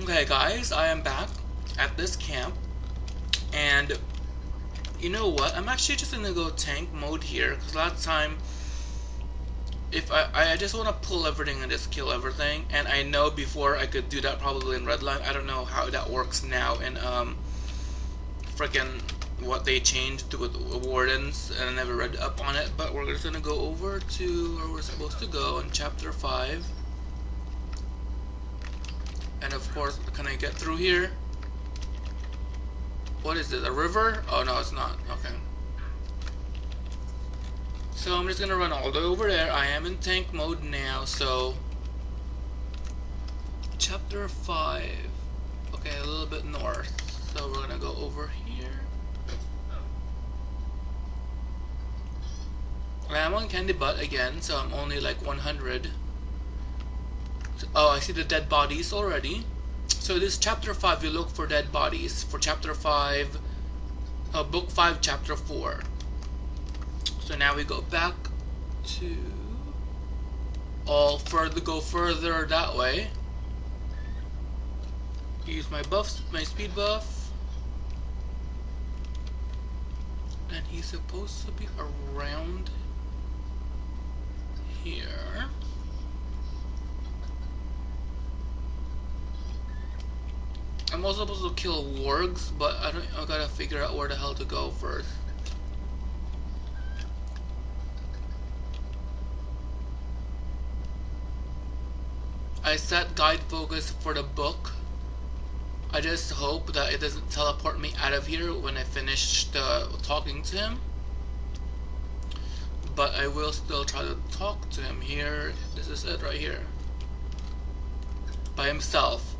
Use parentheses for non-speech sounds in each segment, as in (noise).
Okay, guys, I am back at this camp, and you know what? I'm actually just gonna go tank mode here, because last time, if I, I just want to pull everything and just kill everything, and I know before I could do that probably in Redline, I don't know how that works now in, um, freaking what they changed with Wardens, and I never read up on it, but we're just gonna go over to where we're supposed to go in Chapter 5. And of course, can I get through here? What is this, a river? Oh no, it's not, okay. So I'm just gonna run all the way over there. I am in tank mode now, so... Chapter 5. Okay, a little bit north. So we're gonna go over here. I'm on Candy Butt again, so I'm only like 100. Oh, I see the dead bodies already. So this chapter 5, you look for dead bodies. For chapter 5, uh, book 5, chapter 4. So now we go back to all further, go further that way. Use my buffs, my speed buff. And he's supposed to be around here. I'm also supposed to kill wargs, but I don't. I gotta figure out where the hell to go first. I set guide focus for the book. I just hope that it doesn't teleport me out of here when I finish the talking to him. But I will still try to talk to him here. This is it right here. By himself.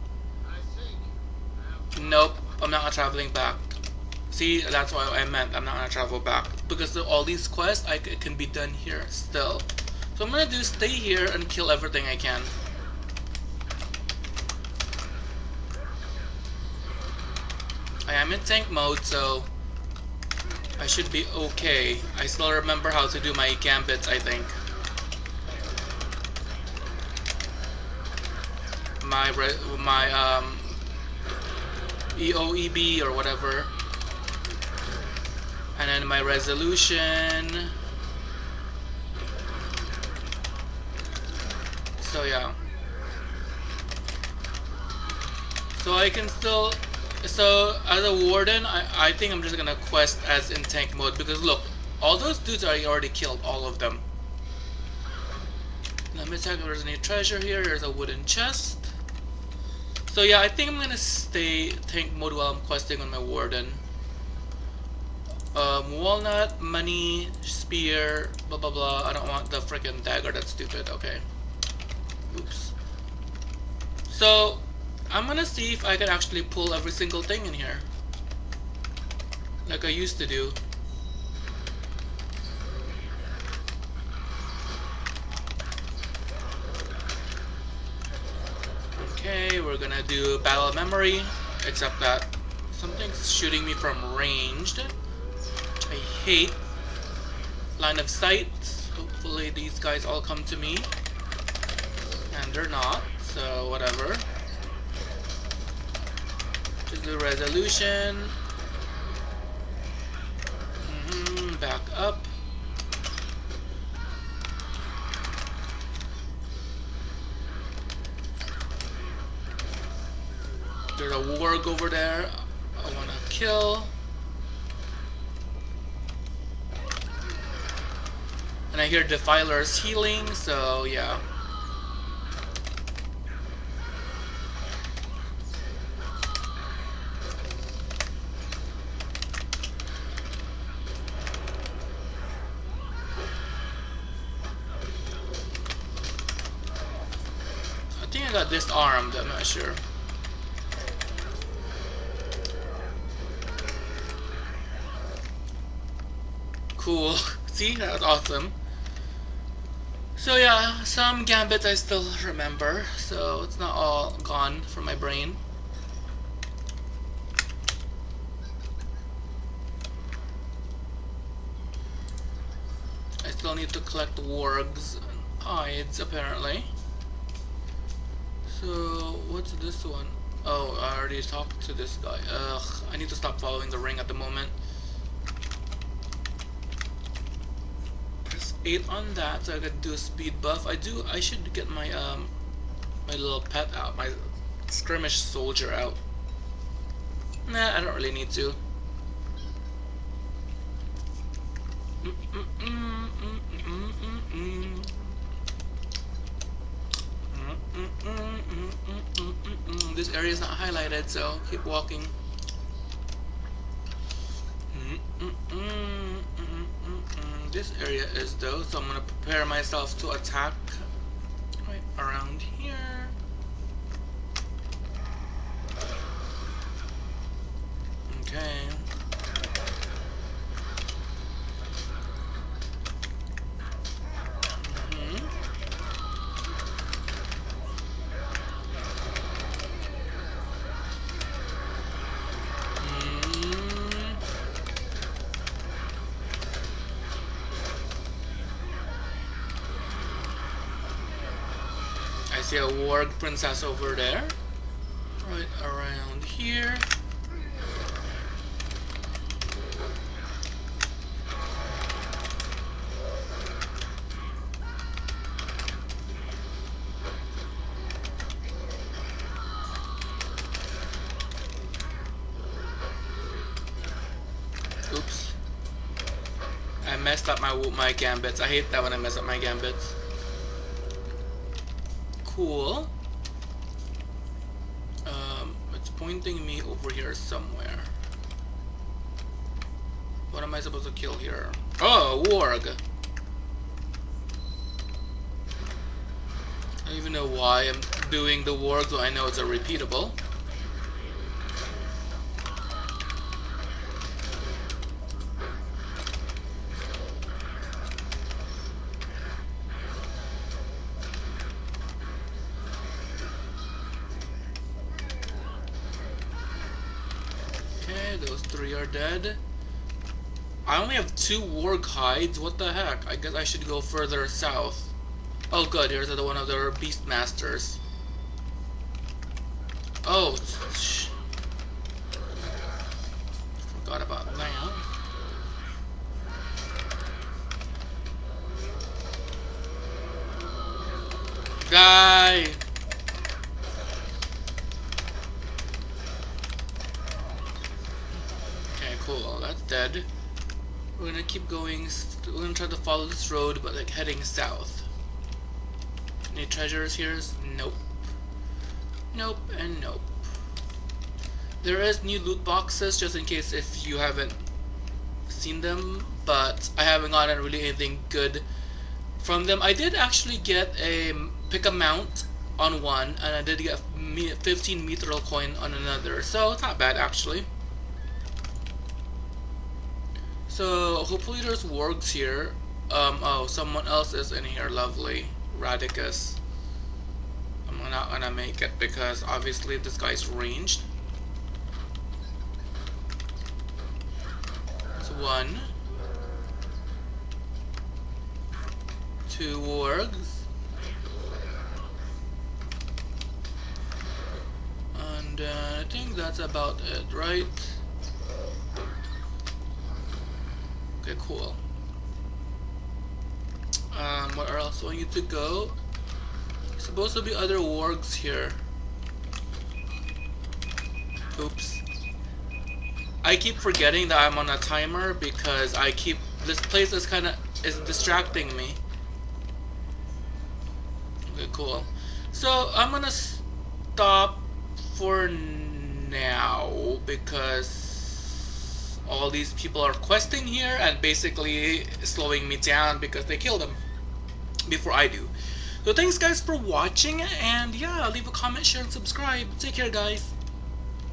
Nope, I'm not traveling back. See, that's what I meant. I'm not gonna travel back because all these quests I can be done here still. So I'm gonna do stay here and kill everything I can. I am in tank mode, so I should be okay. I still remember how to do my gambits, I think. My my um EOEB or whatever. And then my resolution. So yeah. So I can still so as a warden I, I think I'm just gonna quest as in tank mode because look all those dudes I already killed all of them let me check if there's any treasure here there's a wooden chest so yeah, I think I'm gonna stay tank mode while I'm questing on my warden. Um, walnut, money, spear, blah blah blah. I don't want the freaking dagger, that's stupid, okay. Oops. So, I'm gonna see if I can actually pull every single thing in here. Like I used to do. Okay, we're gonna do battle of memory, except that something's shooting me from ranged. I hate line of sight. Hopefully these guys all come to me. And they're not, so whatever. Just do resolution. Mm -hmm, back up. A warg over there. I want to kill. And I hear Defiler's healing, so yeah. I think I got disarmed, I'm not sure. Cool. (laughs) See, that's awesome. So yeah, some gambits I still remember, so it's not all gone from my brain. I still need to collect wargs and hides apparently. So what's this one? Oh, I already talked to this guy. Ugh, I need to stop following the ring at the moment. 8 on that so I could do a speed buff. I do, I should get my, um, my little pet out, my skirmish soldier out. Nah, I don't really need to. This area is not highlighted, so keep walking. This area is though, so I'm gonna prepare myself to attack right around here. Okay. See a warg princess over there. Right around here. Oops. I messed up my my gambits. I hate that when I mess up my gambits cool. Um, it's pointing me over here somewhere. What am I supposed to kill here? Oh, warg! I don't even know why I'm doing the warg, though I know it's a repeatable. Three are dead. I only have two warg hides. What the heck? I guess I should go further south. Oh good, here's the one of their beast masters. Oh, forgot about that. Guy. Cool. That's dead. We're gonna keep going. We're gonna try to follow this road, but like heading south. Any treasures here? Nope. Nope and nope. There is new loot boxes just in case if you haven't seen them, but I haven't gotten really anything good from them. I did actually get a pick a mount on one, and I did get 15 mithril coin on another, so it's not bad actually. So hopefully there's wargs here. Um, oh, someone else is in here. Lovely. Radicus. I'm not gonna make it because obviously this guy's ranged. It's one. Two wargs. And uh, I think that's about it, right? Okay, cool. Um, where else do I need to go? There's supposed to be other wargs here. Oops. I keep forgetting that I'm on a timer because I keep this place is kind of is distracting me. Okay, cool. So I'm gonna stop for now because all these people are questing here and basically slowing me down because they kill them before I do. So thanks guys for watching and yeah, leave a comment, share, and subscribe. Take care guys.